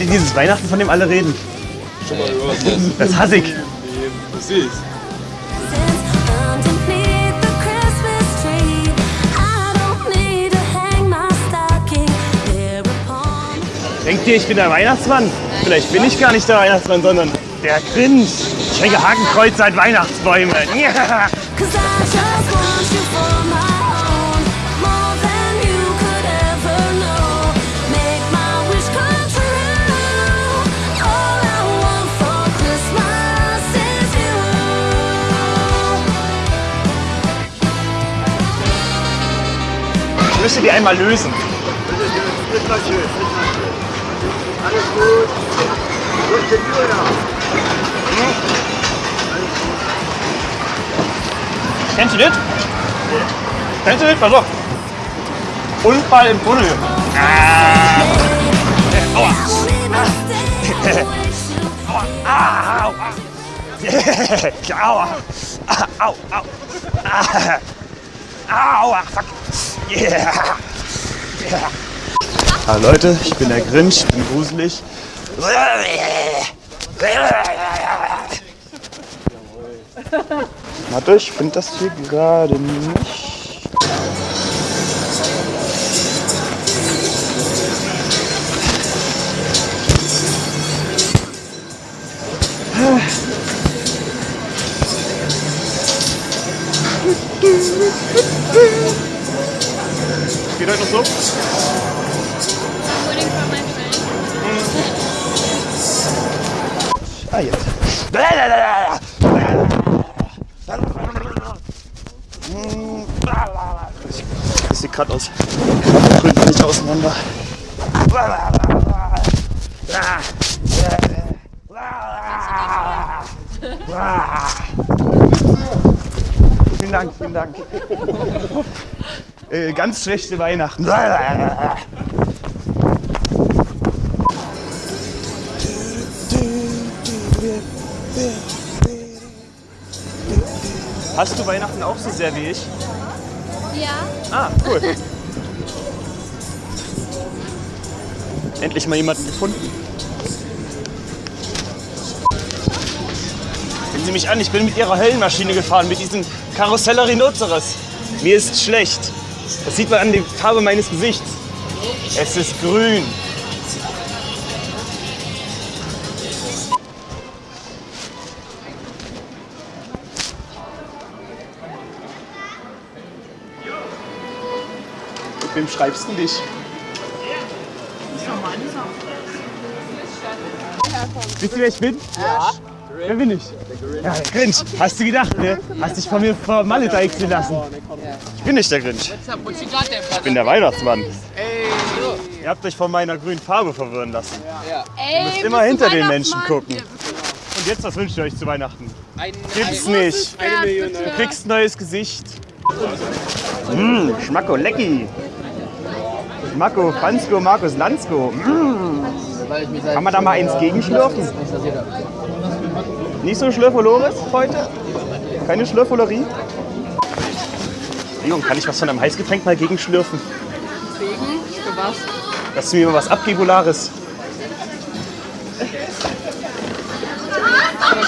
Ihr dieses Weihnachten, von dem alle reden? Schon mal gehört. Das hasse ich. Das thereupon. Denkt ihr, ich bin der Weihnachtsmann? Vielleicht bin ich gar nicht der Weihnachtsmann, sondern der Grinch. Ich hänge Hakenkreuze an Weihnachtsbäume. Ja. Müsste die einmal lösen. Alles gut. Wo ist? Kennst du das? Kennst du das? Pass auf. Unfall im Tunnel. Ah. Aua. Ah, au. Aua. Au, au. Ah. Aua, fuck. Yeah. Yeah. Ah, Leute, ich bin der Grinch, ich bin gruselig. Warte, ich finde das hier gerade nicht. Geht heute noch so? Ah, jetzt. Das sieht gerade aus. Drückt nicht auseinander. Vielen Dank, vielen Dank. Äh, ganz schlechte Weihnachten. Hast du Weihnachten auch so sehr wie ich? Ja. Ah, cool. Endlich mal jemanden gefunden. Sehen Sie mich an, ich bin mit Ihrer Höllenmaschine gefahren, mit diesem Karusseller Rhinoceros. Mir ist schlecht. Das sieht man an der Farbe meines Gesichts. Es ist grün. Mit wem schreibst du dich? Wisst ihr, wer ich bin? Ja. Wer bin ich? Ja, der Grinch. Hast du gedacht, ne? Hast dich von mir vor Malle deichseln lassen. Ich bin nicht der Grinch. Ich bin der Weihnachtsmann. Ihr habt euch von meiner grünen Farbe verwirren lassen. Ey, müsst immer hinter den Menschen gucken. Und jetzt, was wünscht ihr euch zu Weihnachten? Gibt's nicht. Du kriegst ein neues Gesicht. Mmh, Schmacko, lecki. Schmacko, Franzko, Markus, Lanzko. Mmh. Kann man da mal eins gegenschlürfen? Nicht so Schlürfolores heute? Keine Schlürfolerie? Leon, kann ich was von einem Heißgetränk mal gegenschlürfen? Wegen? Für was? Dass du mir mal was abgibulares.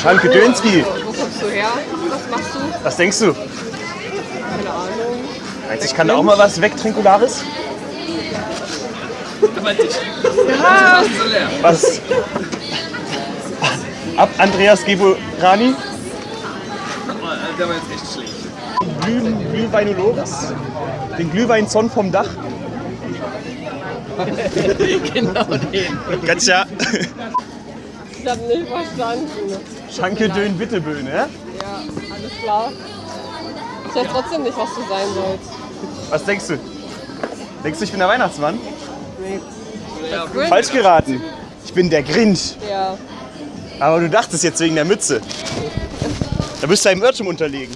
Schanke Dönski, Wo kommst du her? Was machst du? was denkst du? Keine Ahnung. Meinst du, ich kann da auch mal was wegtrinkulares? Was? Ab Andreas Geburani? Der war jetzt echt schlecht. Glüh, Glühweinoloris? Den Glühweinzon vom Dach? genau den. Ganz ja. Ich hab nicht verstanden. Schanke Dön Witteböen, ja? Ja, alles klar. Ich weiß trotzdem nicht, was du sein sollst. Was denkst du? Denkst du, ich bin der Weihnachtsmann? Grinch? Falsch geraten. Ich bin der Grinch. Ja. Aber du dachtest jetzt wegen der Mütze. Da bist du einem Irrtum unterlegen.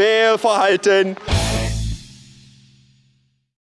Fehlverhalten.